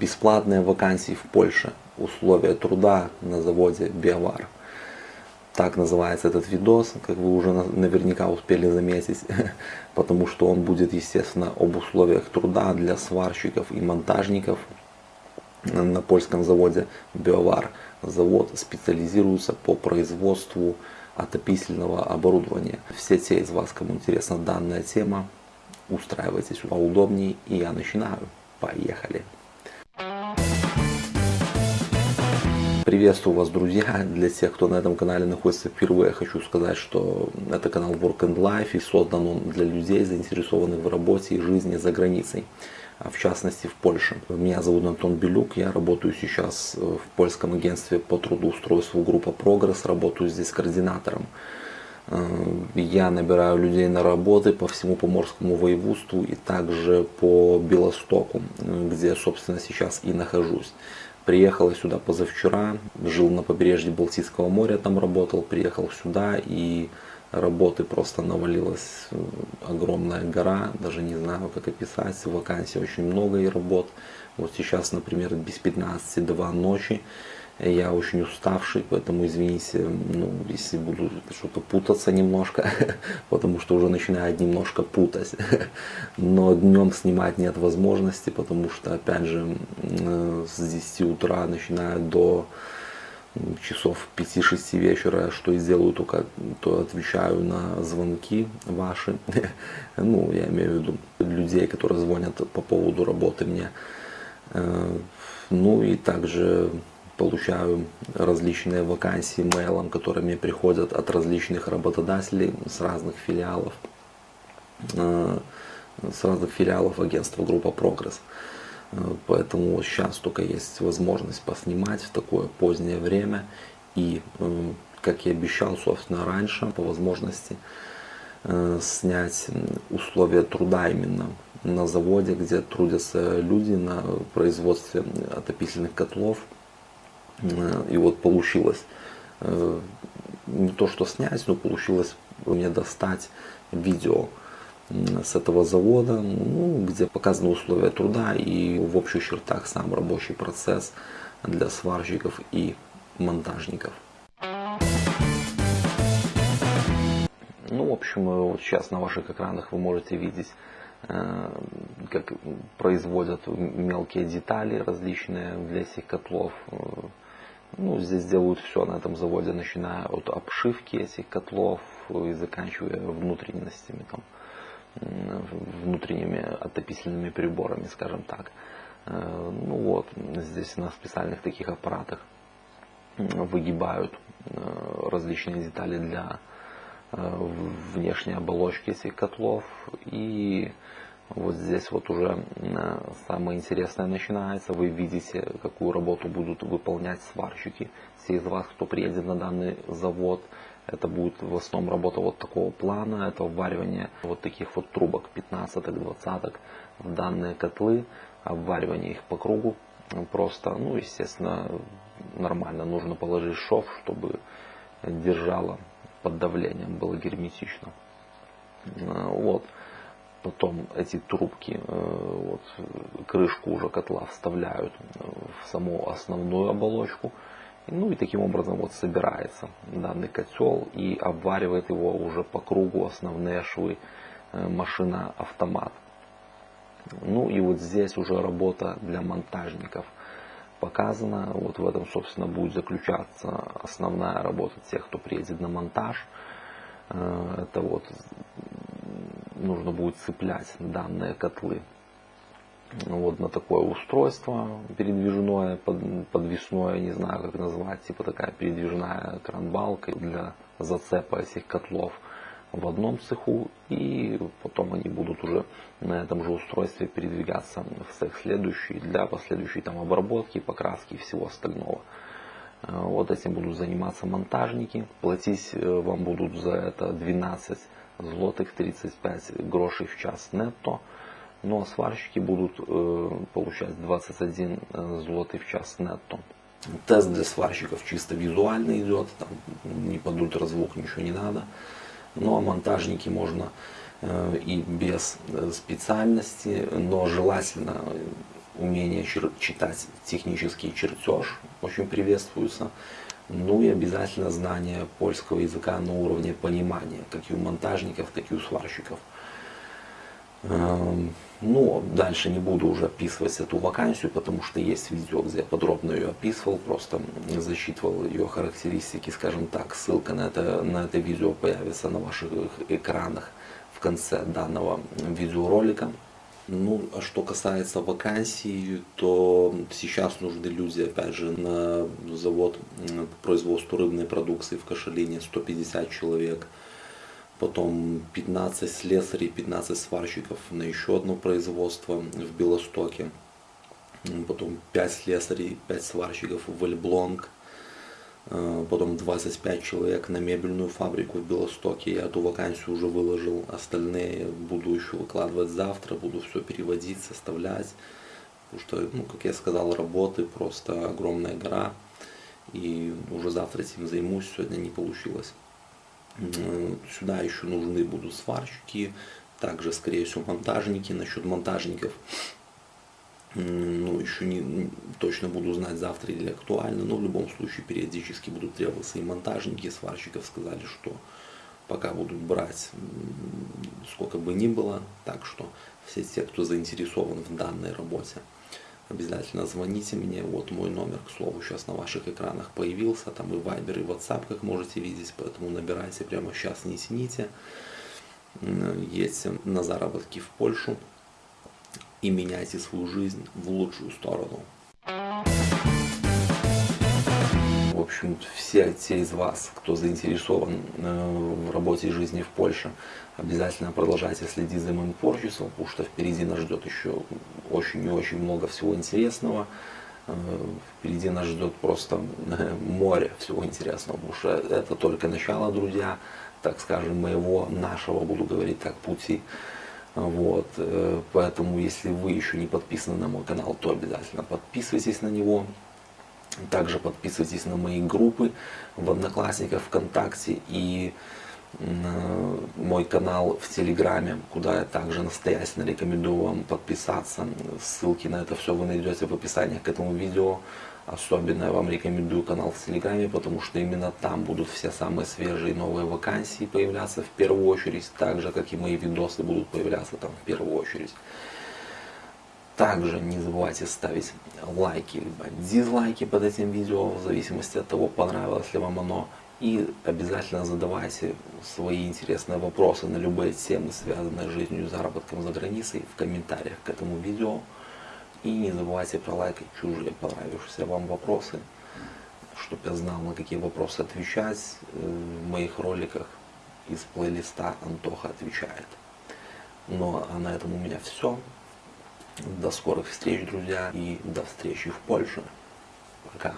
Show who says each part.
Speaker 1: бесплатные вакансии в Польше. Условия труда на заводе Биовар. Так называется этот видос, как вы уже наверняка успели заметить, потому что он будет, естественно, об условиях труда для сварщиков и монтажников на польском заводе Биовар. Завод специализируется по производству отопительного оборудования. Все те из вас, кому интересна данная тема, устраивайтесь поудобнее и я начинаю. Поехали! Приветствую вас, друзья! Для тех, кто на этом канале находится впервые, хочу сказать, что это канал Work and Life и создан он для людей, заинтересованных в работе и жизни за границей, а в частности в Польше. Меня зовут Антон Белюк, я работаю сейчас в польском агентстве по трудоустройству группа Прогресс, работаю здесь координатором. Э, я набираю людей на работы по всему Поморскому воеводству и также по Белостоку, где, собственно, сейчас и нахожусь. Приехал сюда позавчера, жил на побережье Балтийского моря, там работал, приехал сюда и работы просто навалилась э, огромная гора, даже не знаю как описать, вакансий очень много и работ. Вот сейчас, например, без 15 2 ночи я очень уставший, поэтому извините, ну, если буду что-то путаться немножко, потому что уже начинает немножко путать. Но днем снимать нет возможности, потому что, опять же, с 10 утра начинаю до часов 5-6 вечера, что и сделаю, только то отвечаю на звонки ваши. Ну, я имею в виду людей, которые звонят по поводу работы мне. Э, ну и также получаю различные вакансии мейлом, которые мне приходят от различных работодателей с разных филиалов, э, с разных филиалов агентства Группа Прогресс. Э, поэтому сейчас только есть возможность поснимать в такое позднее время. И, э, как и обещал, собственно, раньше, по возможности, снять условия труда именно на заводе, где трудятся люди на производстве отопительных котлов, и вот получилось э, не то что снять, но получилось мне достать видео с этого завода, ну, где показаны условия труда и в общих чертах сам рабочий процесс для сварщиков и монтажников. Ну, в общем, вот сейчас на ваших экранах вы можете видеть, э, как производят мелкие детали различные для этих котлов, э, ну, здесь делают все на этом заводе, начиная от обшивки этих котлов и заканчивая внутренностями, там, внутренними отопительными приборами, скажем так. Э, ну вот, здесь на специальных таких аппаратах выгибают э, различные детали для э, внешней оболочки этих котлов и вот здесь вот уже самое интересное начинается. Вы видите, какую работу будут выполнять сварщики. Все из вас, кто приедет на данный завод, это будет в основном работа вот такого плана. Это вваривание вот таких вот трубок 15-20 в данные котлы. Обваривание их по кругу. Просто, ну, естественно, нормально. Нужно положить шов, чтобы держало под давлением, было герметично. Вот. Потом эти трубки, э, вот, крышку уже котла вставляют в саму основную оболочку. Ну и таким образом вот собирается данный котел и обваривает его уже по кругу основные швы э, машина-автомат. Ну и вот здесь уже работа для монтажников показана. Вот в этом, собственно, будет заключаться основная работа тех, кто приедет на монтаж. Э, это вот нужно будет цеплять данные котлы вот на такое устройство передвижное, подвесное, не знаю как назвать, типа такая передвижная кранбалка для зацепа этих котлов в одном цеху и потом они будут уже на этом же устройстве передвигаться в цех следующий для последующей там обработки, покраски и всего остального. Э, вот этим будут заниматься монтажники. Платить э, вам будут за это 12 злотых 35 грошей в час нетто. Ну а сварщики будут э, получать 21 э, злотый в час нетто. Тест для сварщиков чисто визуально идет, там не под ультразвук ничего не надо. Ну а монтажники можно э, и без э, специальности, но желательно умение читать технический чертеж очень приветствуется. Ну и обязательно знание польского языка на уровне понимания, как и у монтажников, так и у сварщиков. Эм, ну, дальше не буду уже описывать эту вакансию, потому что есть видео, где я подробно ее описывал, просто засчитывал ее характеристики, скажем так. Ссылка на это, на это видео появится на ваших экранах в конце данного видеоролика. Ну, а что касается вакансий, то сейчас нужны люди, опять же, на завод по производству рыбной продукции в Кашалине 150 человек. Потом 15 слесарей, 15 сварщиков на еще одно производство в Белостоке. Потом 5 слесарей, 5 сварщиков в Эльблонг потом 25 человек на мебельную фабрику в Белостоке. Я эту вакансию уже выложил, остальные буду еще выкладывать завтра, буду все переводить, составлять. Потому что, ну, как я сказал, работы просто огромная гора. И уже завтра этим займусь, сегодня не получилось. Сюда еще нужны будут сварщики, также, скорее всего, монтажники. Насчет монтажников ну, еще не точно буду знать завтра или актуально, но в любом случае периодически будут требоваться и монтажники, и сварщиков сказали, что пока будут брать сколько бы ни было, так что все те, кто заинтересован в данной работе, обязательно звоните мне, вот мой номер, к слову, сейчас на ваших экранах появился, там и Viber, и WhatsApp, как можете видеть, поэтому набирайте прямо сейчас, не тяните, едьте на заработки в Польшу, и меняйте свою жизнь в лучшую сторону. В общем, все те из вас, кто заинтересован э, в работе и жизни в Польше, обязательно продолжайте следить за моим творчеством, потому что впереди нас ждет еще очень и очень много всего интересного. Э, впереди нас ждет просто э, море всего интересного, потому что это только начало, друзья, так скажем, моего, нашего, буду говорить так, пути. Вот, э, поэтому, если вы еще не подписаны на мой канал, то обязательно подписывайтесь на него. Также подписывайтесь на мои группы в Одноклассниках, ВКонтакте и мой канал в Телеграме, куда я также настоятельно рекомендую вам подписаться. Ссылки на это все вы найдете в описании к этому видео. Особенно я вам рекомендую канал в Телеграме, потому что именно там будут все самые свежие новые вакансии появляться в первую очередь, так же, как и мои видосы будут появляться там в первую очередь. Также не забывайте ставить лайки либо дизлайки под этим видео, в зависимости от того, понравилось ли вам оно. И обязательно задавайте свои интересные вопросы на любые темы, связанные с жизнью и заработком за границей, в комментариях к этому видео. И не забывайте пролайкать чужие понравившиеся вам вопросы, чтобы я знал, на какие вопросы отвечать в моих роликах из плейлиста Антоха отвечает. Ну а на этом у меня все. До скорых встреч, друзья, и до встречи в Польше. Пока.